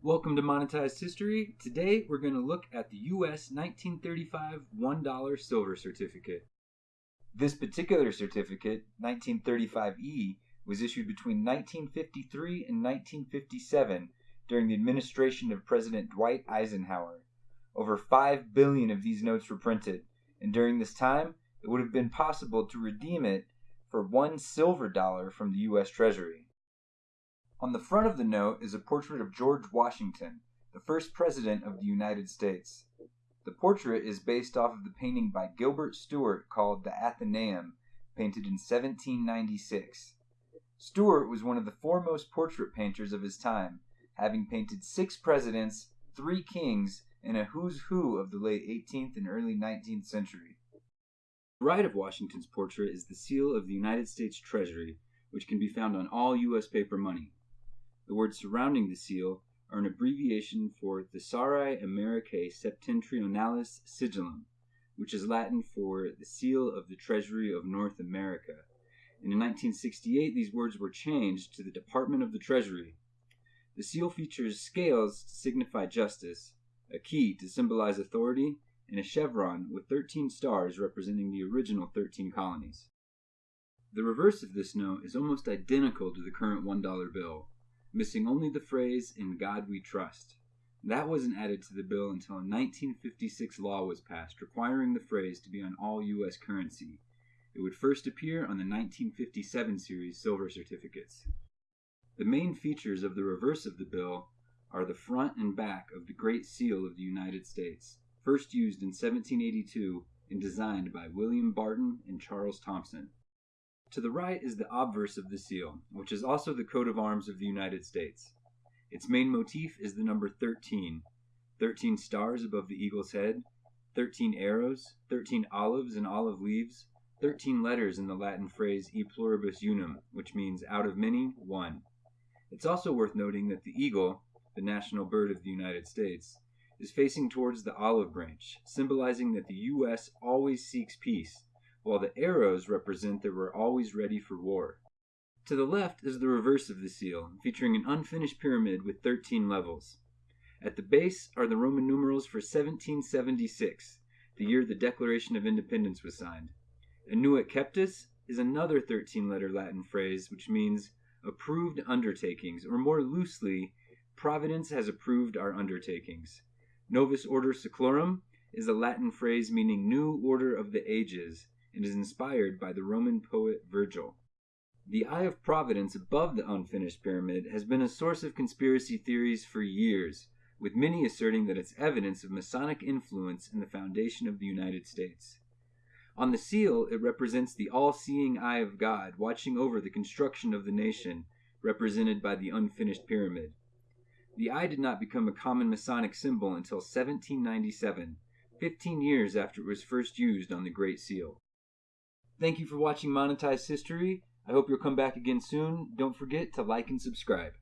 Welcome to Monetized History. Today we're going to look at the US 1935 $1 silver certificate. This particular certificate, 1935E, was issued between 1953 and 1957 during the administration of President Dwight Eisenhower. Over 5 billion of these notes were printed, and during this time it would have been possible to redeem it for one silver dollar from the US Treasury. On the front of the note is a portrait of George Washington, the first president of the United States. The portrait is based off of the painting by Gilbert Stuart called The Athenaeum, painted in 1796. Stuart was one of the foremost portrait painters of his time, having painted six presidents, three kings, and a who's who of the late 18th and early 19th century. The right of Washington's portrait is the seal of the United States Treasury, which can be found on all U.S. paper money. The words surrounding the seal are an abbreviation for Thesauri Americae Septentrionalis Sigillum, which is Latin for the seal of the Treasury of North America. And in 1968, these words were changed to the Department of the Treasury. The seal features scales to signify justice, a key to symbolize authority, and a chevron with 13 stars representing the original 13 colonies. The reverse of this note is almost identical to the current $1 bill, missing only the phrase, In God We Trust. That wasn't added to the bill until a 1956 law was passed requiring the phrase to be on all U.S. currency. It would first appear on the 1957 series silver certificates. The main features of the reverse of the bill are the front and back of the Great Seal of the United States, first used in 1782 and designed by William Barton and Charles Thomson. To the right is the obverse of the seal, which is also the coat of arms of the United States. Its main motif is the number 13, 13 stars above the eagle's head, 13 arrows, 13 olives and olive leaves, 13 letters in the Latin phrase e pluribus unum, which means out of many, one. It's also worth noting that the eagle, the national bird of the United States, is facing towards the olive branch, symbolizing that the U.S. always seeks peace while the arrows represent that we're always ready for war. To the left is the reverse of the seal, featuring an unfinished pyramid with 13 levels. At the base are the Roman numerals for 1776, the year the Declaration of Independence was signed. Annuit Coeptis is another 13 letter Latin phrase which means approved undertakings, or more loosely, Providence has approved our undertakings. Novus Ordo Seclorum is a Latin phrase meaning new order of the ages, and is inspired by the Roman poet Virgil. The Eye of Providence above the unfinished pyramid has been a source of conspiracy theories for years, with many asserting that it's evidence of Masonic influence in the foundation of the United States. On the seal, it represents the all seeing eye of God watching over the construction of the nation, represented by the unfinished pyramid. The eye did not become a common Masonic symbol until 1797, 15 years after it was first used on the Great Seal. Thank you for watching Monetized History. I hope you'll come back again soon. Don't forget to like and subscribe.